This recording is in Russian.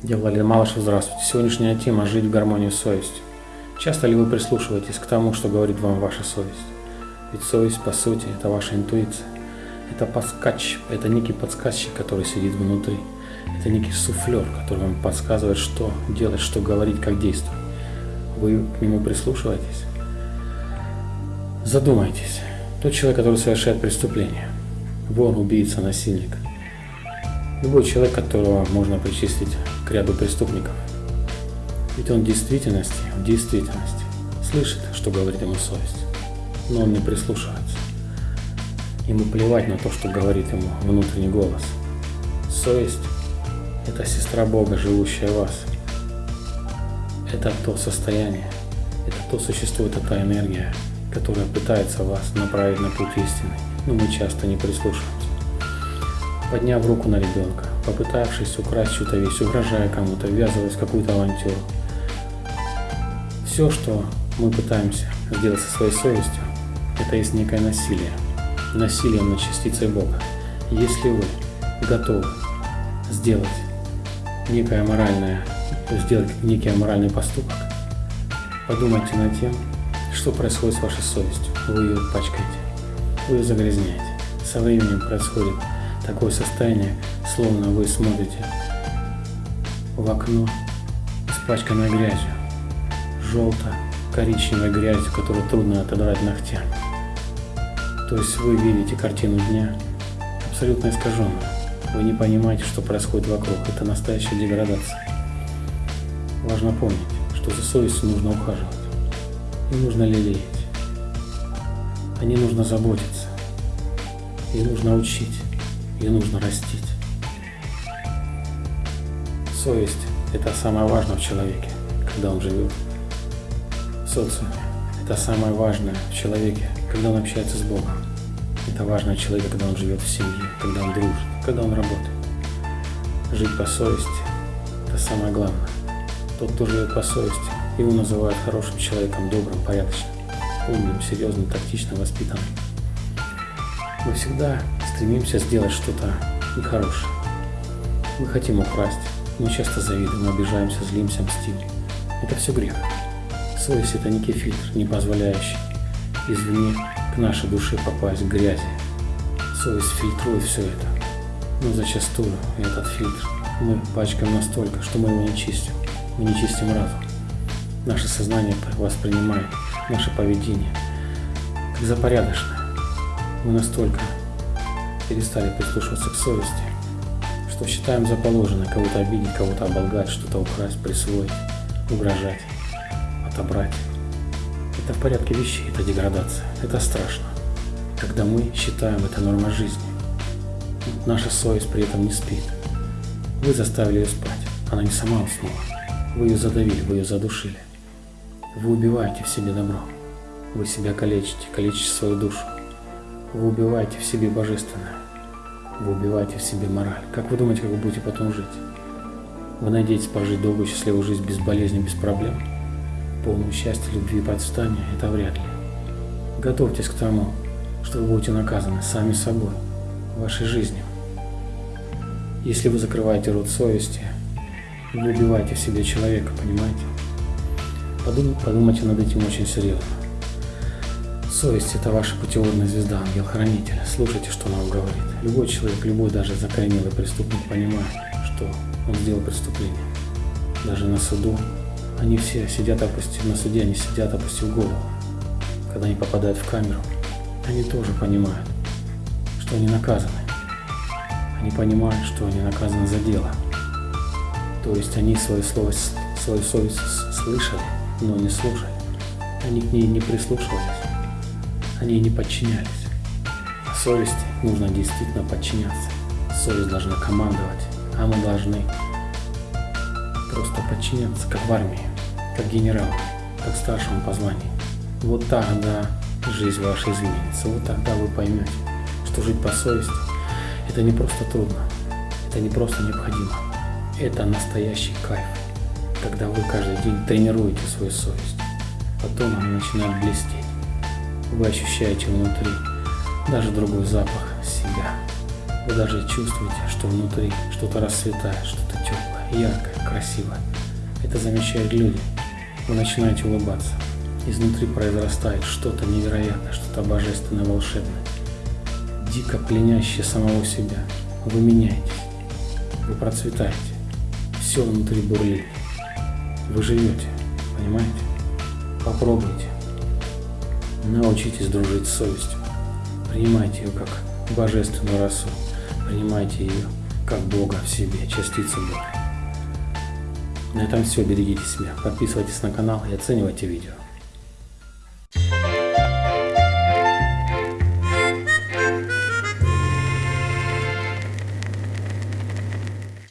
Владимир Малышев, здравствуйте. Сегодняшняя тема – жить в гармонии с совестью. Часто ли вы прислушиваетесь к тому, что говорит вам ваша совесть? Ведь совесть, по сути, это ваша интуиция. Это подскач, это некий подсказчик, который сидит внутри. Это некий суфлер, который вам подсказывает, что делать, что говорить, как действовать. Вы к нему прислушиваетесь? Задумайтесь. Тот человек, который совершает преступление. Вор, убийца, насильник – Любой человек, которого можно причислить к ряду преступников. Ведь он в действительности, в действительности слышит, что говорит ему совесть, но он не прислушивается. Ему плевать на то, что говорит ему внутренний голос. Совесть – это сестра Бога, живущая в вас. Это то состояние, это то существо, это та энергия, которая пытается вас направить на путь истины, но мы часто не прислушиваемся подняв руку на ребенка, попытавшись украсть чью-то вещь, угрожая кому-то, ввязываясь в какую-то авантюру. Все, что мы пытаемся сделать со своей совестью, это есть некое насилие. Насилие над частицей Бога. Если вы готовы сделать некое моральное, сделать некий моральный поступок, подумайте над тем, что происходит с вашей совестью. Вы ее пачкаете, вы ее загрязняете. Со временем происходит такое состояние, словно вы смотрите в окно, испачканное грязью, желто-коричневой грязью, которую трудно отодрать ногтями. То есть вы видите картину дня абсолютно искаженную. Вы не понимаете, что происходит вокруг. Это настоящая деградация. Важно помнить, что за совестью нужно ухаживать. И нужно лелеять. О ней нужно заботиться. И нужно учить. Ее нужно растить. Совесть – это самое важное в человеке, когда он живет в социуме. Это самое важное в человеке, когда он общается с Богом. Это важно в человеке, когда он живет в семье, когда он дружит, когда он работает. Жить по совести – это самое главное. Тот, кто живет по совести, его называют хорошим человеком, добрым, порядочным, умным, серьезным, тактичным, воспитанным. Мы всегда стремимся сделать что-то нехорошее. Мы хотим украсть, мы часто завидуем, обижаемся, злимся, мстим. Это все грех. Совесть – это некий фильтр, не позволяющий извне к нашей душе попасть грязи. Совесть фильтрует все это. Но зачастую этот фильтр мы пачкаем настолько, что мы его не чистим. Мы не чистим разум. Наше сознание воспринимает наше поведение как запорядочное. Мы настолько перестали прислушиваться к совести, что считаем за положенное кого-то обидеть, кого-то оболгать, что-то украсть, присвоить, угрожать, отобрать. Это в порядке вещей, это деградация, это страшно. Когда мы считаем это нормой жизни, наша совесть при этом не спит. Вы заставили ее спать, она не сама уснула. Вы ее задавили, вы ее задушили. Вы убиваете в себе добро. Вы себя калечите, калечите свою душу. Вы убиваете в себе божественное. Вы убиваете в себе мораль. Как вы думаете, как вы будете потом жить? Вы надеетесь пожить долгую счастливую жизнь без болезни, без проблем? Полную счастья, любви и процветания? Это вряд ли. Готовьтесь к тому, что вы будете наказаны сами собой, вашей жизнью. Если вы закрываете рот совести, вы убиваете в себе человека, понимаете? Подумайте над этим очень серьезно. Совесть – это ваша путеводная звезда, ангел-хранитель. Слушайте, что она вам говорит. Любой человек, любой даже закоренелый преступник понимает, что он сделал преступление. Даже на суду они все сидят опустив, на суде они сидят опустив голову. Когда они попадают в камеру, они тоже понимают, что они наказаны. Они понимают, что они наказаны за дело. То есть они свою, слово, свою совесть слышали, но не слушали. Они к ней не прислушивались они не подчинялись. Совести нужно действительно подчиняться. Совесть должна командовать, а мы должны просто подчиняться, как в армии, как генерал, как старшему по званию. Вот тогда жизнь ваша изменится, вот тогда вы поймете, что жить по совести – это не просто трудно, это не просто необходимо, это настоящий кайф, когда вы каждый день тренируете свою совесть, потом она начинает блестеть вы ощущаете внутри даже другой запах себя. Вы даже чувствуете, что внутри что-то расцветает, что-то теплое. яркое, красивое. Это замечают люди. Вы начинаете улыбаться. Изнутри произрастает что-то невероятное, что-то божественное, волшебное. Дико пленящее самого себя. Вы меняетесь. Вы процветаете. Все внутри бурлит. Вы живете. Понимаете? Попробуйте. Научитесь дружить с совестью. Принимайте ее как божественную расу. Принимайте ее как Бога в себе, частицу Бога. На этом все. Берегите себя. Подписывайтесь на канал и оценивайте видео.